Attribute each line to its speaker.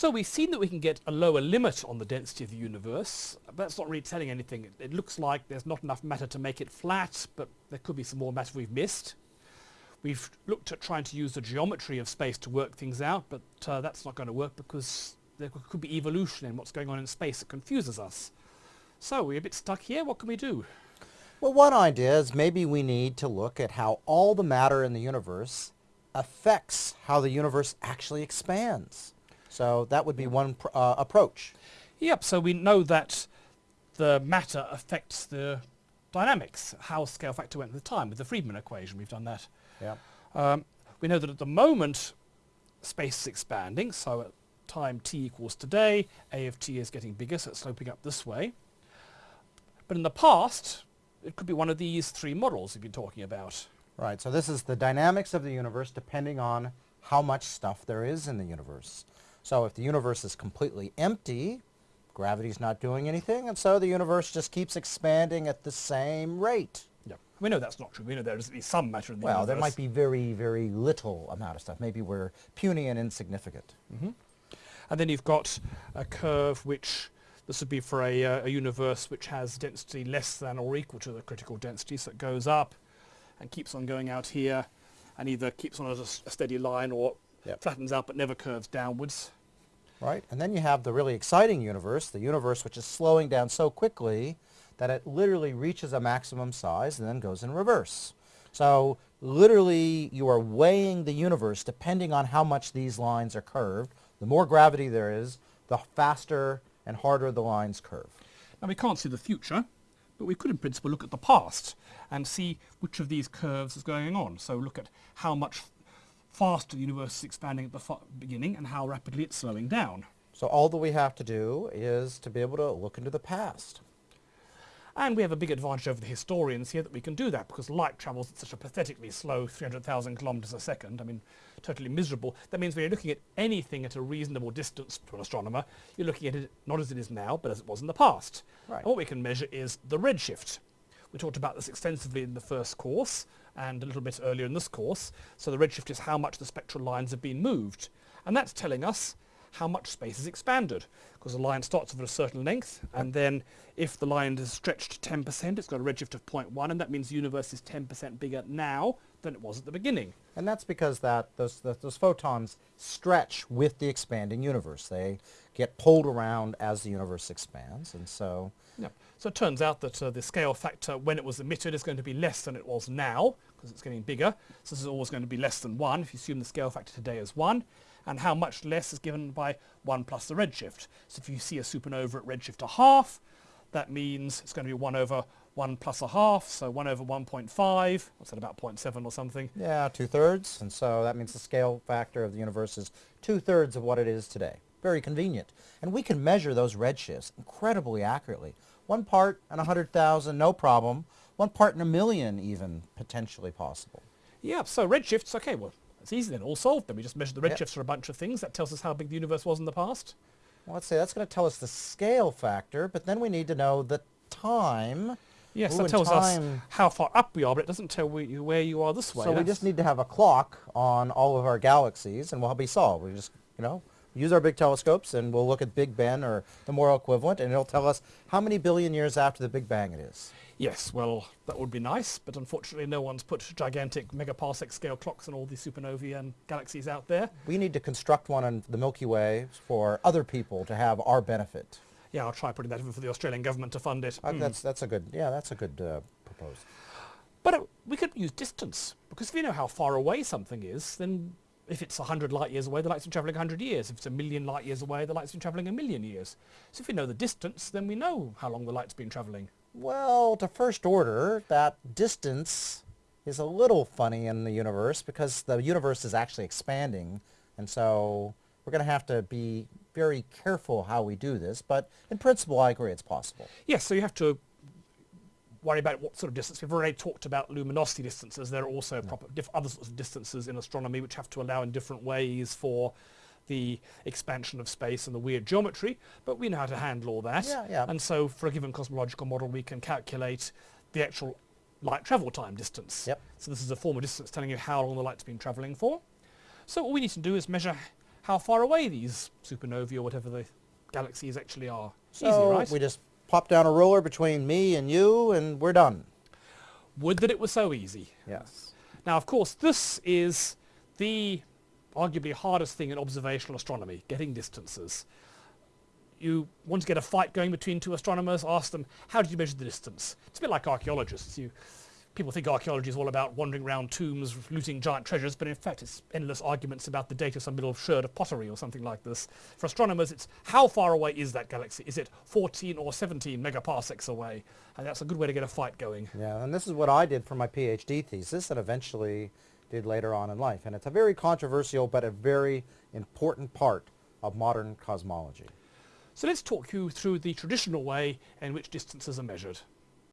Speaker 1: So we've seen that we can get a lower limit on the density of the universe, but that's not really telling anything. It, it looks like there's not enough matter to make it flat, but there could be some more matter we've missed. We've looked at trying to use the geometry of space to work things out, but uh, that's not going to work because there could be evolution in what's going on in space that confuses us. So we're a bit stuck here. What can we do?
Speaker 2: Well, one idea is maybe we need to look at how all the matter in the universe affects how the universe actually expands. So that would be one pr- uh, approach.
Speaker 1: Yep, so we know that the matter affects the dynamics, how scale factor went the time with the Friedmann equation. We've done that.
Speaker 2: Yeah.
Speaker 1: Um, we know that at the moment space is expanding, so at time t equals today, a of t is getting bigger, so it's sloping up this way. But in the past, it could be one of these three models we've been talking about.
Speaker 2: Right. So this is the dynamics of the universe depending on how much stuff there is in the universe. So if the universe is completely empty, gravity's not doing anything, and so the universe just keeps expanding at the same rate.
Speaker 1: Yeah. We know that's not true. We know there's at least some matter in the
Speaker 2: Well,
Speaker 1: universe.
Speaker 2: there might be very, very little amount of stuff. Maybe we're puny and insignificant.
Speaker 1: And then you've got a curve which, this would be for a, uh, a universe which has density less than or equal to the critical density, so it goes up and keeps on going out here and either keeps on as a, steady line or
Speaker 2: Yep.
Speaker 1: flattens out but never curves downwards.
Speaker 2: Right? And then you have the really exciting universe, the universe which is slowing down so quickly that it literally reaches a maximum size and then goes in reverse. So literally you are weighing the universe depending on how much these lines are curved. The more gravity there is, the faster and harder the lines curve.
Speaker 1: Now we can't see the future, but we could in principle look at the past and see which of these curves is going on. So look at how much faster the universe is expanding at the beginning and how rapidly it's slowing down.
Speaker 2: So all that we have to do is to be able to look into the past.
Speaker 1: And we have a big advantage over the historians here that we can do that because light travels at such a pathetically slow 300,000 kilometers a second. I mean, totally miserable. That means when you're looking at anything at a reasonable distance to an astronomer, you're looking at it not as it is now, but as it was in the past.
Speaker 2: Right.
Speaker 1: And what we can measure is the redshift. We talked about this extensively in the first course and a little bit earlier in this course. So the redshift is how much the spectral lines have been moved. And that's telling us how much space is expanded because the line starts at a certain length and then if the line is stretched 10% it's got a redshift of 0.1 and that means the universe is 10% bigger now than it was at the beginning.
Speaker 2: And that's because that those, that those photons stretch with the expanding universe. They get pulled around as the universe expands. And so,
Speaker 1: Yep. So it turns out that uh, the scale factor when it was emitted is going to be less than it was now because it's getting bigger. So this is always going to be less than 1 if you assume the scale factor today is 1. And how much less is given by 1 plus the redshift. So if you see a supernova at redshift a half, that means it's going to be 1 over 1 plus a half, so 1 over 1.5. What's that, about 0.7 or something?
Speaker 2: yeah, two-thirds. And so that means the scale factor of the universe is two-thirds of what it is today. Very convenient. And we can measure those redshifts incredibly accurately. One part in 100,000, no problem. One part in a million even, potentially possible.
Speaker 1: Yeah, so redshifts, okay, well, it's easy then, all solved then. We just measure the
Speaker 2: Yep.
Speaker 1: redshifts for a bunch of things. That tells us how big the universe was in the past.
Speaker 2: Well, let's say that's going to tell us the scale factor, but then we need to know the time.
Speaker 1: Yes,
Speaker 2: Ooh,
Speaker 1: that tells us how far up we are, but it doesn't tell we- you where you are this way.
Speaker 2: So we just need to have a clock on all of our galaxies and we'll be solved. We just, you know, use our big telescopes and we'll look at Big Ben or the Moral equivalent and it'll tell us how many billion years after the Big Bang it is.
Speaker 1: Yes, well, that would be nice, but unfortunately no one's put gigantic megaparsec scale clocks on all the supernovae and galaxies out there.
Speaker 2: We need to construct one on the Milky Way for other people to have our benefit.
Speaker 1: Yeah, I'll try putting that in for the Australian government to fund it.
Speaker 2: Uh,
Speaker 1: Mm.
Speaker 2: That's, that's a good, yeah, that's a good uh, proposal.
Speaker 1: But uh, we could use distance, because if you know how far away something is, then if it's 100 light years away, the light's been travelling 100 years. If it's a million light years away, the light's been travelling a million years. So if we know the distance, then we know how long the light's been travelling.
Speaker 2: Well, to first order, that distance is a little funny in the universe because the universe is actually expanding. And so we're going to have to be very careful how we do this. But in principle, I agree it's possible.
Speaker 1: Yes, so you have to worry about what sort of distance. We've already talked about luminosity distances. There are also proper diff- other sorts of distances in astronomy which have to allow in different ways for the expansion of space and the weird geometry, but we know how to handle all that.
Speaker 2: Yeah, yeah.
Speaker 1: And so for a given cosmological model, we can calculate the actual light travel time distance.
Speaker 2: Yep.
Speaker 1: So this is a form of distance telling you how long the light's been travelling for. So all we need to do is measure how far away these supernovae or whatever the galaxies actually are.
Speaker 2: So
Speaker 1: Easy, right?
Speaker 2: we just pop down a ruler between me and you, and we're done.
Speaker 1: Would that it was so easy.
Speaker 2: Yes.
Speaker 1: Now, of course, this is the arguably hardest thing in observational astronomy, getting distances. You want to get a fight going between two astronomers, ask them, how did you measure the distance? It's a bit like archaeologists. You, people think archaeology is all about wandering around tombs, looting giant treasures, but in fact it's endless arguments about the date of some little sherd of pottery or something like this. For astronomers, it's how far away is that galaxy? Is it 14 or 17 megaparsecs away? And that's a good way to get a fight going.
Speaker 2: Yeah, and this is what I did for my PhD thesis and eventually did later on in life. And it's a very controversial but a very important part of modern cosmology.
Speaker 1: So let's talk you through the traditional way in which distances are measured.